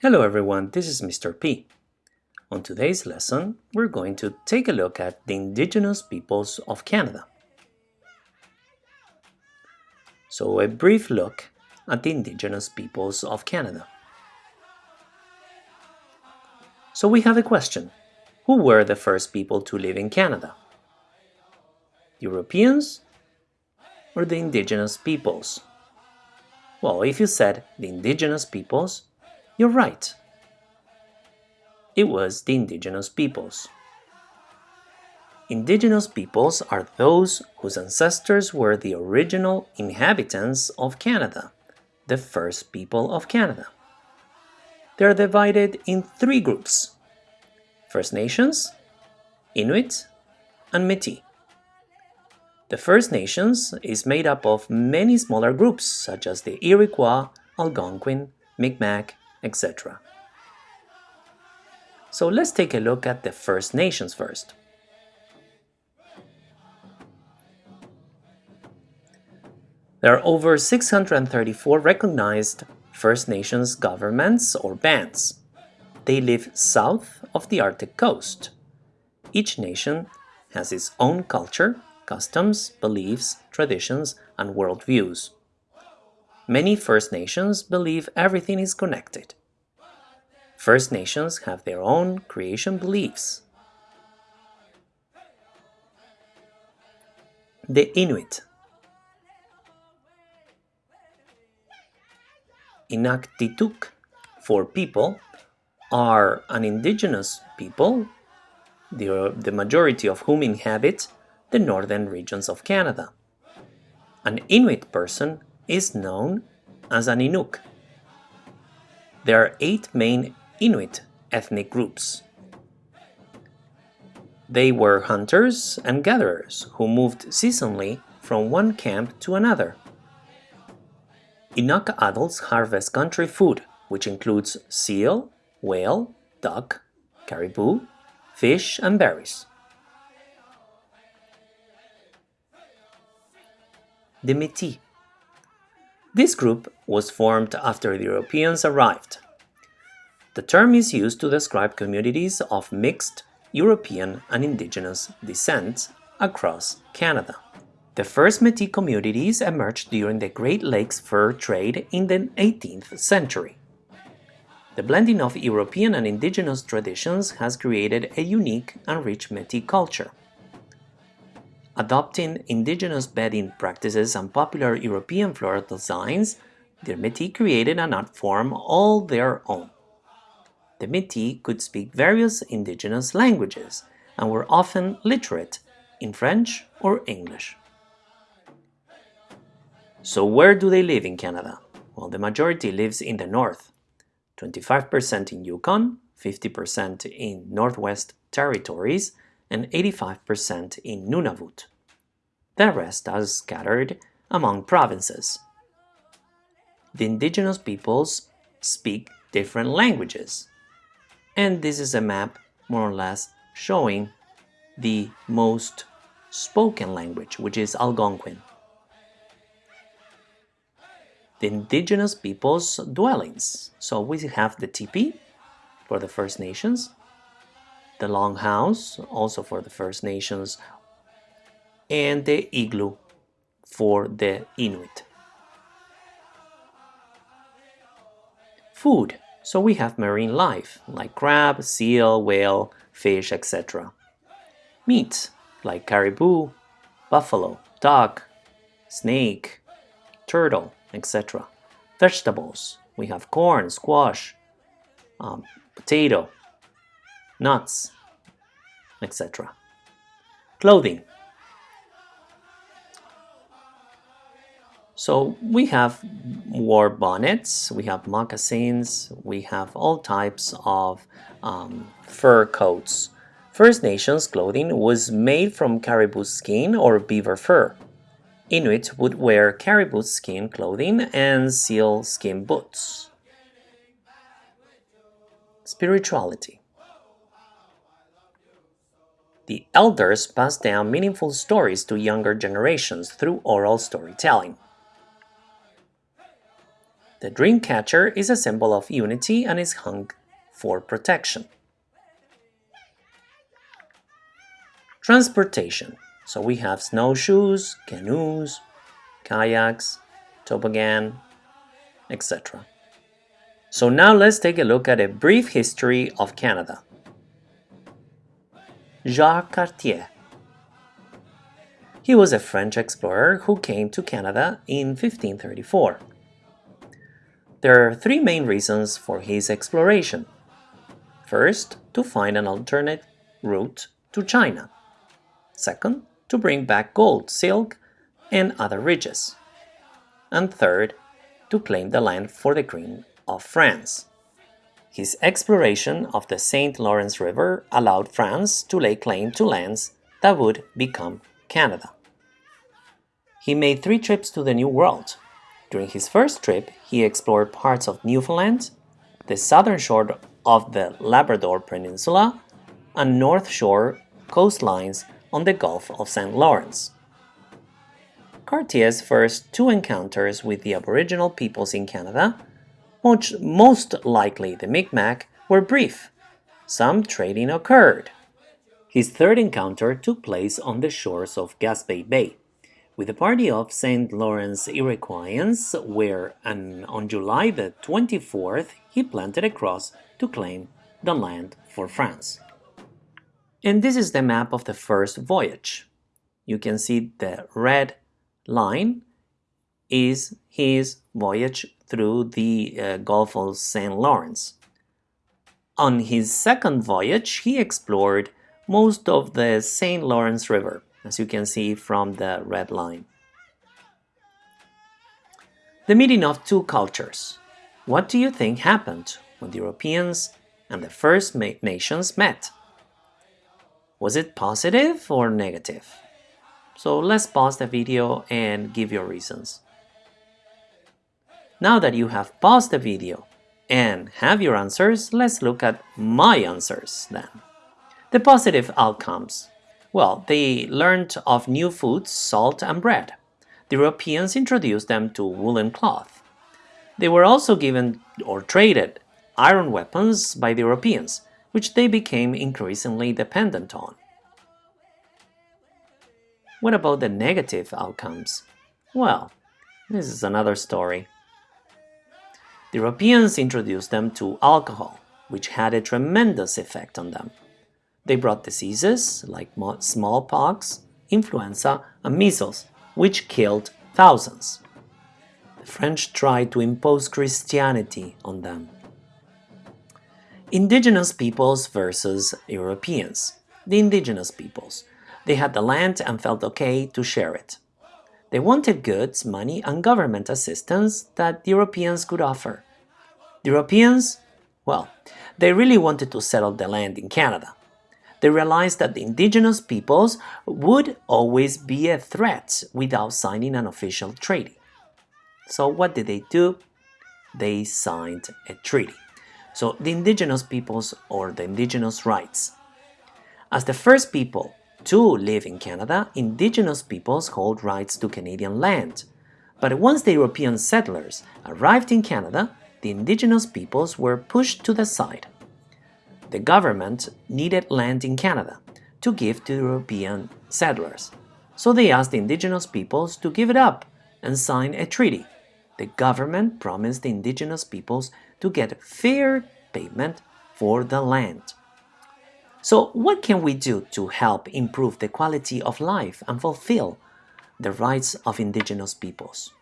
Hello everyone, this is Mr. P. On today's lesson, we're going to take a look at the indigenous peoples of Canada. So a brief look at the indigenous peoples of Canada. So we have a question. Who were the first people to live in Canada? Europeans or the indigenous peoples? Well, if you said the indigenous peoples, you're right. It was the indigenous peoples. Indigenous peoples are those whose ancestors were the original inhabitants of Canada, the first people of Canada. They are divided in three groups First Nations, Inuit, and Métis. The First Nations is made up of many smaller groups such as the Iroquois, Algonquin, Mi'kmaq, etc. So let's take a look at the First Nations first. There are over 634 recognized First Nations governments or bands. They live south of the Arctic coast. Each nation has its own culture, customs, beliefs, traditions, and worldviews. Many First Nations believe everything is connected. First Nations have their own creation beliefs. The Inuit Inuktitut for people are an indigenous people, the, the majority of whom inhabit the northern regions of Canada. An Inuit person is known as an Inuk. There are eight main Inuit ethnic groups. They were hunters and gatherers who moved seasonally from one camp to another. Inuk adults harvest country food, which includes seal, whale, duck, caribou, fish, and berries. The Métis this group was formed after the Europeans arrived. The term is used to describe communities of mixed European and indigenous descent across Canada. The first Métis communities emerged during the Great Lakes fur trade in the 18th century. The blending of European and indigenous traditions has created a unique and rich Métis culture. Adopting indigenous beading practices and popular European floral designs, the Métis created an art form all their own. The Métis could speak various indigenous languages and were often literate in French or English. So where do they live in Canada? Well, the majority lives in the north, 25% in Yukon, 50% in Northwest Territories, and 85% in Nunavut. The rest are scattered among provinces. The indigenous peoples speak different languages. And this is a map, more or less, showing the most spoken language, which is Algonquin. The indigenous peoples' dwellings. So we have the tipi for the First Nations, the longhouse, also for the First Nations, and the igloo for the Inuit. Food. So we have marine life, like crab, seal, whale, fish, etc. Meat, like caribou, buffalo, duck, snake, turtle, etc. Vegetables, we have corn, squash, um, potato, nuts, etc. Clothing. So we have war bonnets, we have moccasins, we have all types of um, fur coats. First Nations clothing was made from caribou skin or beaver fur. Inuit would wear caribou skin clothing and seal skin boots. Spirituality The elders passed down meaningful stories to younger generations through oral storytelling. The dream catcher is a symbol of unity and is hung for protection. Transportation. So we have snowshoes, canoes, kayaks, toboggan, etc. So now let's take a look at a brief history of Canada. Jacques Cartier. He was a French explorer who came to Canada in 1534. There are three main reasons for his exploration. First, to find an alternate route to China. Second, to bring back gold, silk, and other riches. And third, to claim the land for the Queen of France. His exploration of the St. Lawrence River allowed France to lay claim to lands that would become Canada. He made three trips to the New World. During his first trip, he explored parts of Newfoundland, the southern shore of the Labrador Peninsula, and North Shore coastlines on the Gulf of St. Lawrence. Cartier's first two encounters with the Aboriginal peoples in Canada, which most likely the Mi'kmaq, were brief. Some trading occurred. His third encounter took place on the shores of Gaspé Bay, with a party of St. Lawrence Iroquoians, where and on July the 24th he planted a cross to claim the land for France. And this is the map of the first voyage. You can see the red line is his voyage through the uh, Gulf of St. Lawrence. On his second voyage, he explored most of the St. Lawrence River, as you can see from the red line. The meeting of two cultures. What do you think happened when the Europeans and the First Nations met? Was it positive or negative? So let's pause the video and give your reasons. Now that you have paused the video and have your answers, let's look at my answers then. The positive outcomes. Well, they learned of new foods, salt and bread. The Europeans introduced them to woolen cloth. They were also given or traded iron weapons by the Europeans, which they became increasingly dependent on. What about the negative outcomes? Well, this is another story. The Europeans introduced them to alcohol, which had a tremendous effect on them. They brought diseases like smallpox, influenza, and measles, which killed thousands. The French tried to impose Christianity on them. Indigenous peoples versus Europeans. The indigenous peoples they had the land and felt okay to share it. They wanted goods, money, and government assistance that the Europeans could offer. The Europeans, well, they really wanted to settle the land in Canada. They realized that the indigenous peoples would always be a threat without signing an official treaty. So what did they do? They signed a treaty. So the indigenous peoples or the indigenous rights. As the first people to live in Canada, Indigenous peoples hold rights to Canadian land. But once the European settlers arrived in Canada, the Indigenous peoples were pushed to the side. The government needed land in Canada to give to European settlers, so they asked the Indigenous peoples to give it up and sign a treaty. The government promised the Indigenous peoples to get fair payment for the land. So what can we do to help improve the quality of life and fulfill the rights of indigenous peoples?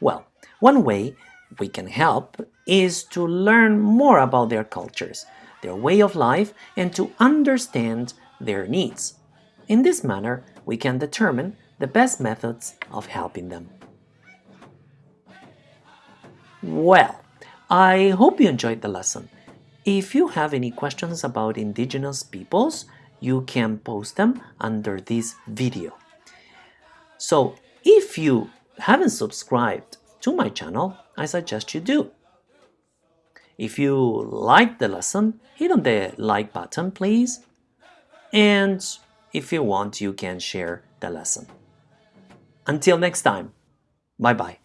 Well, one way we can help is to learn more about their cultures, their way of life, and to understand their needs. In this manner, we can determine the best methods of helping them. Well, I hope you enjoyed the lesson. If you have any questions about indigenous peoples, you can post them under this video. So if you haven't subscribed to my channel, I suggest you do. If you like the lesson, hit on the like button, please. And if you want, you can share the lesson. Until next time, bye-bye.